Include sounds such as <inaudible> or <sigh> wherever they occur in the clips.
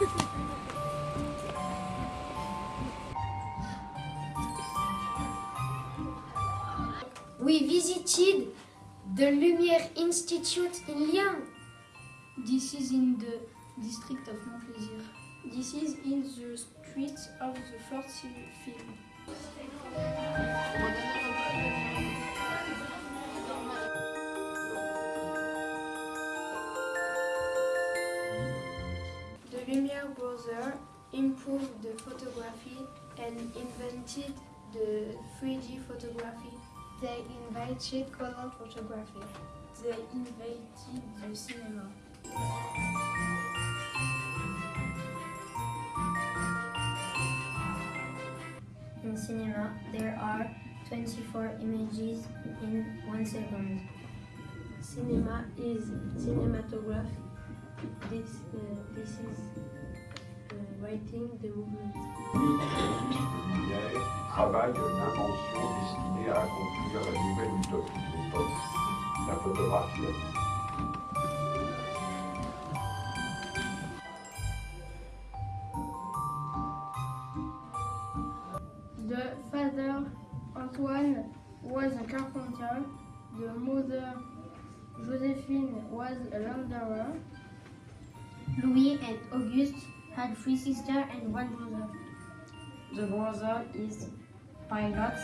<laughs> We visited the Lumiere Institute in Lyon? This is in the district of Montplaisir. This is in the streets of the fourth film. Lumière brothers improved the photography and invented the 3D photography. They invented color photography. They invented the cinema. In cinema, there are 24 images in one second. Cinema is cinematography. This, uh, this is uh, writing the movement. Lumière travaille l'invention destinée à accomplir la nouvelle utopie de l'époque, la photographie. The father Antoine was a carpenter. The mother Josephine was a launderer. Louis and Auguste had three sisters and one brother. The brother is pilot.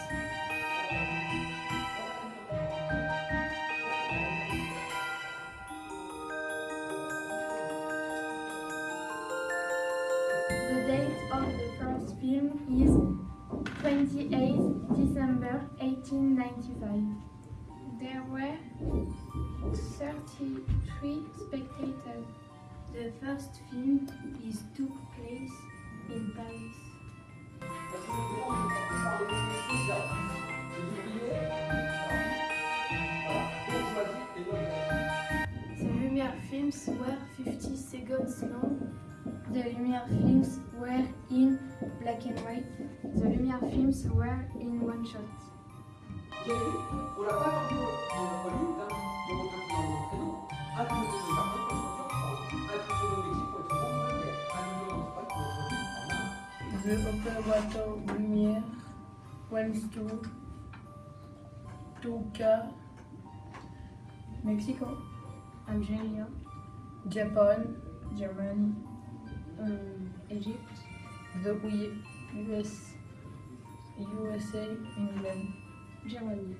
The date of the first film is 28 December 1895. There were 33 spectators. The first film is took place in Paris. The Lumière films were 50 seconds long. The Lumière films were in black and white. The Lumière films were in one shot. The operator Lumière wants to Tuca, Mexico, Algeria, Japan, Germany, Egypt, the U- US, USA, England, Germany.